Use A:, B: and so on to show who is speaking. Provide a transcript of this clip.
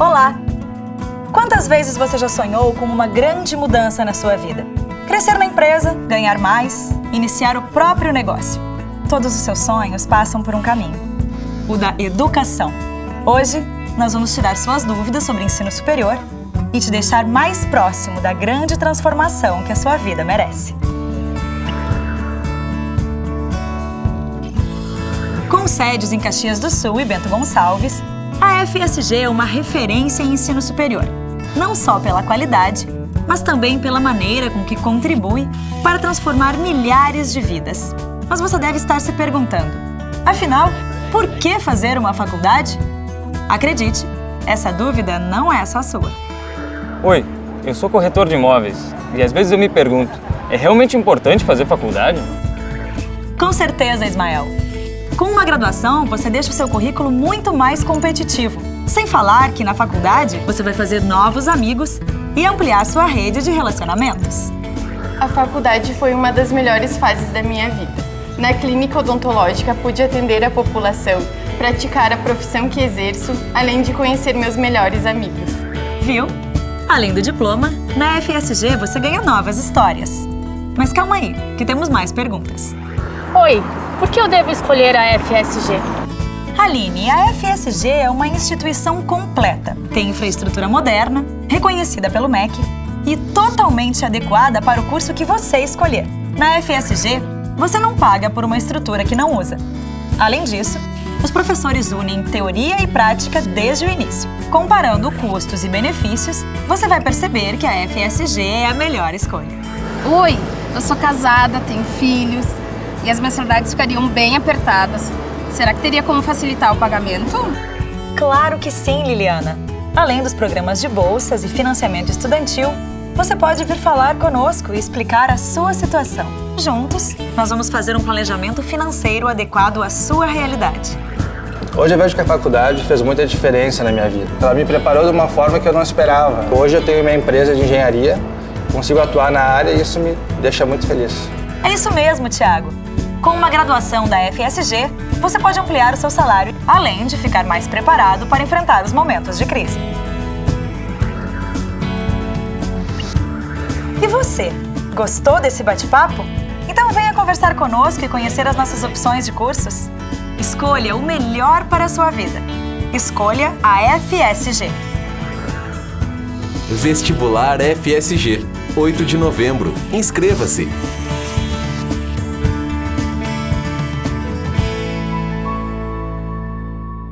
A: Olá! Quantas vezes você já sonhou com uma grande mudança na sua vida? Crescer na empresa, ganhar mais, iniciar o próprio negócio. Todos os seus sonhos passam por um caminho, o da educação. Hoje, nós vamos tirar suas dúvidas sobre ensino superior e te deixar mais próximo da grande transformação que a sua vida merece. Com sedes em Caxias do Sul e Bento Gonçalves, a FSG é uma referência em ensino superior, não só pela qualidade, mas também pela maneira com que contribui para transformar milhares de vidas. Mas você deve estar se perguntando, afinal, por que fazer uma faculdade? Acredite, essa dúvida não é só sua.
B: Oi, eu sou corretor de imóveis e às vezes eu me pergunto, é realmente importante fazer faculdade?
A: Com certeza, Ismael. Com uma graduação, você deixa o seu currículo muito mais competitivo. Sem falar que na faculdade você vai fazer novos amigos e ampliar sua rede de relacionamentos.
C: A faculdade foi uma das melhores fases da minha vida. Na clínica odontológica pude atender a população, praticar a profissão que exerço, além de conhecer meus melhores amigos.
A: Viu? Além do diploma, na FSG você ganha novas histórias. Mas calma aí, que temos mais perguntas.
D: Oi, por que eu devo escolher a FSG?
A: Aline, a FSG é uma instituição completa. Tem infraestrutura moderna, reconhecida pelo MEC e totalmente adequada para o curso que você escolher. Na FSG, você não paga por uma estrutura que não usa. Além disso, os professores unem teoria e prática desde o início. Comparando custos e benefícios, você vai perceber que a FSG é a melhor escolha.
E: Oi, eu sou casada, tenho filhos e as mensalidades ficariam bem apertadas. Será que teria como facilitar o pagamento?
A: Claro que sim, Liliana. Além dos programas de bolsas e financiamento estudantil, você pode vir falar conosco e explicar a sua situação. Juntos, nós vamos fazer um planejamento financeiro adequado à sua realidade.
F: Hoje eu vejo que a faculdade fez muita diferença na minha vida. Ela me preparou de uma forma que eu não esperava. Hoje eu tenho minha empresa de engenharia, consigo atuar na área e isso me deixa muito feliz.
A: É isso mesmo, Tiago. Com uma graduação da FSG, você pode ampliar o seu salário, além de ficar mais preparado para enfrentar os momentos de crise. E você, gostou desse bate-papo? Então venha conversar conosco e conhecer as nossas opções de cursos. Escolha o melhor para a sua vida. Escolha a FSG.
G: Vestibular FSG, 8 de novembro. Inscreva-se!